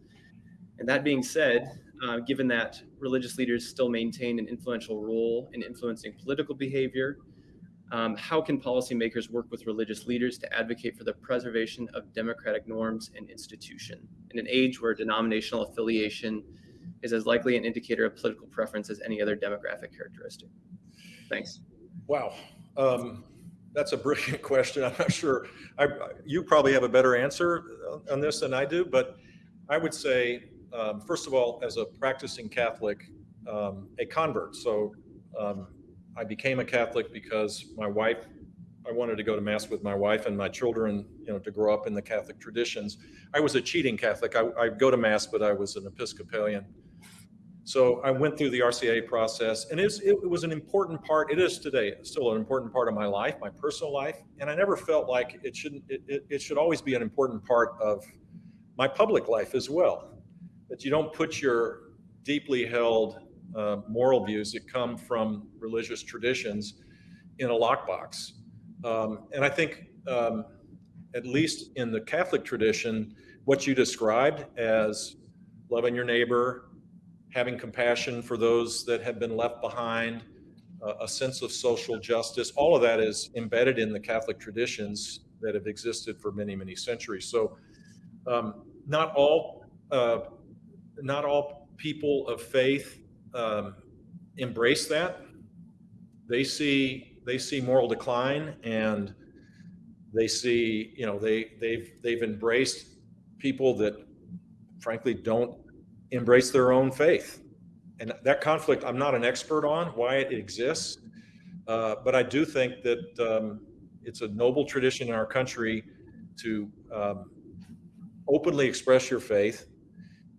And that being said, uh, given that religious leaders still maintain an influential role in influencing political behavior, um, how can policymakers work with religious leaders to advocate for the preservation of democratic norms and institution in an age where denominational affiliation is as likely an indicator of political preference as any other demographic characteristic? Thanks. Wow. Um, that's a brilliant question. I'm not sure. I, you probably have a better answer on this than I do, but I would say, um, first of all, as a practicing Catholic, um, a convert. So um, I became a Catholic because my wife, I wanted to go to mass with my wife and my children, you know, to grow up in the Catholic traditions. I was a cheating Catholic. I, I go to mass, but I was an Episcopalian. So I went through the RCIA process, and it's, it was an important part. It is today still an important part of my life, my personal life, and I never felt like it shouldn't. It, it, it should always be an important part of my public life as well. That you don't put your deeply held uh, moral views that come from religious traditions in a lockbox. Um, and I think, um, at least in the Catholic tradition, what you described as loving your neighbor, having compassion for those that have been left behind, uh, a sense of social justice, all of that is embedded in the Catholic traditions that have existed for many, many centuries. So, um, not all, uh, not all people of faith um, embrace that. They see they see moral decline, and they see you know they they've they've embraced people that frankly don't embrace their own faith. And that conflict, I'm not an expert on why it exists, uh, but I do think that um, it's a noble tradition in our country to um, openly express your faith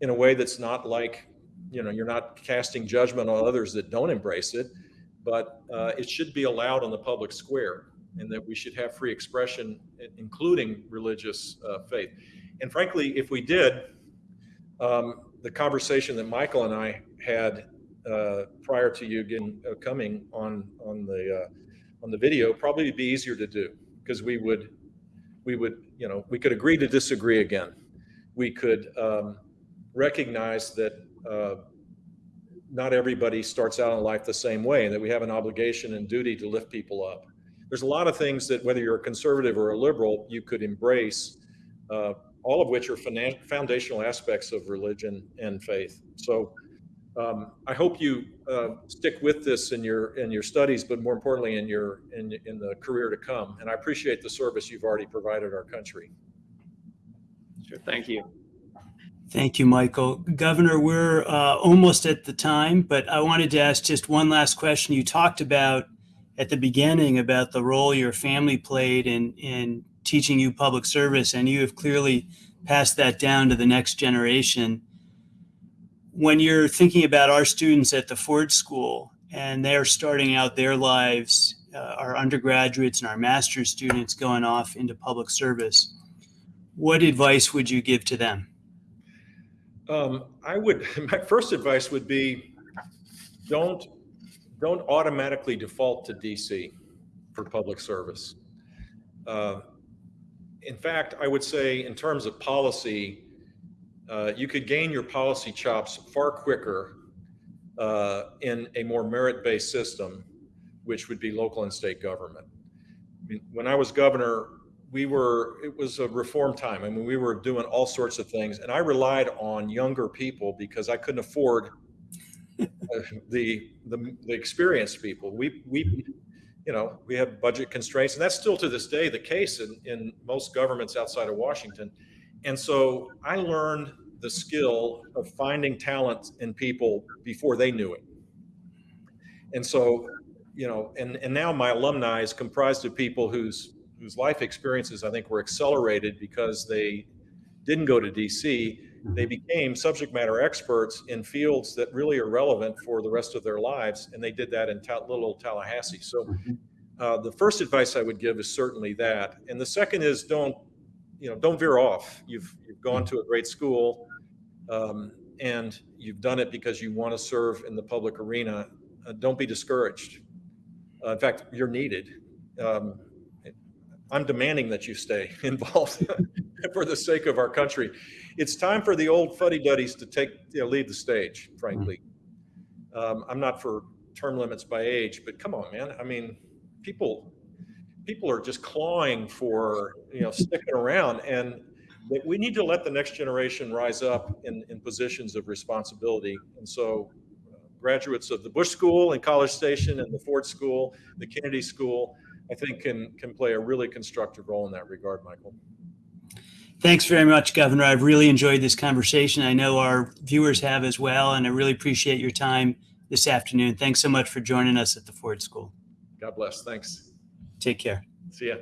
in a way that's not like, you know, you're not casting judgment on others that don't embrace it, but uh, it should be allowed on the public square and that we should have free expression, including religious uh, faith. And frankly, if we did, um, the conversation that Michael and I had uh, prior to you getting uh, coming on on the uh, on the video probably would be easier to do because we would we would you know we could agree to disagree again. We could um, recognize that uh, not everybody starts out in life the same way, and that we have an obligation and duty to lift people up. There's a lot of things that whether you're a conservative or a liberal, you could embrace uh, all of which are foundational aspects of religion and faith. So um, I hope you uh, stick with this in your in your studies, but more importantly in your in in the career to come. And I appreciate the service you've already provided our country. Sure. Thank you. Thank you, Michael. Governor, we're uh, almost at the time, but I wanted to ask just one last question. You talked about at the beginning about the role your family played in, in teaching you public service, and you have clearly passed that down to the next generation. When you're thinking about our students at the Ford School and they're starting out their lives, uh, our undergraduates and our master's students going off into public service, what advice would you give to them? Um, I would, my first advice would be, don't, don't automatically default to DC for public service. Uh, In fact, I would say in terms of policy, uh, you could gain your policy chops far quicker uh, in a more merit-based system, which would be local and state government. I mean, When I was governor, we were, it was a reform time. I mean, we were doing all sorts of things, and I relied on younger people because I couldn't afford uh, the, the, the experienced people. We, we, you know, we have budget constraints, and that's still to this day the case in, in most governments outside of Washington. And so I learned the skill of finding talent in people before they knew it. And so, you know, and, and now my alumni is comprised of people whose whose life experiences I think were accelerated because they didn't go to DC. They became subject matter experts in fields that really are relevant for the rest of their lives, and they did that in ta- little old Tallahassee. So, uh, the first advice I would give is certainly that, and the second is don't, you know, don't veer off. You've you've gone to a great school, um, and you've done it because you want to serve in the public arena. Uh, don't be discouraged. Uh, in fact, you're needed. Um, I'm demanding that you stay involved for the sake of our country. It's time for the old fuddy-duddies to take, you know, lead the stage, frankly. Um, I'm not for term limits by age, but come on, man. I mean, people, people are just clawing for, you know, sticking around and we need to let the next generation rise up in, in positions of responsibility. And so uh, graduates of the Bush School and College Station and the Ford School, the Kennedy School, I think can can play a really constructive role in that regard, Michael. Thanks very much, Governor. I've really enjoyed this conversation. I know our viewers have as well, and I really appreciate your time this afternoon. Thanks so much for joining us at the Ford School. God bless. Thanks. Take care. See ya.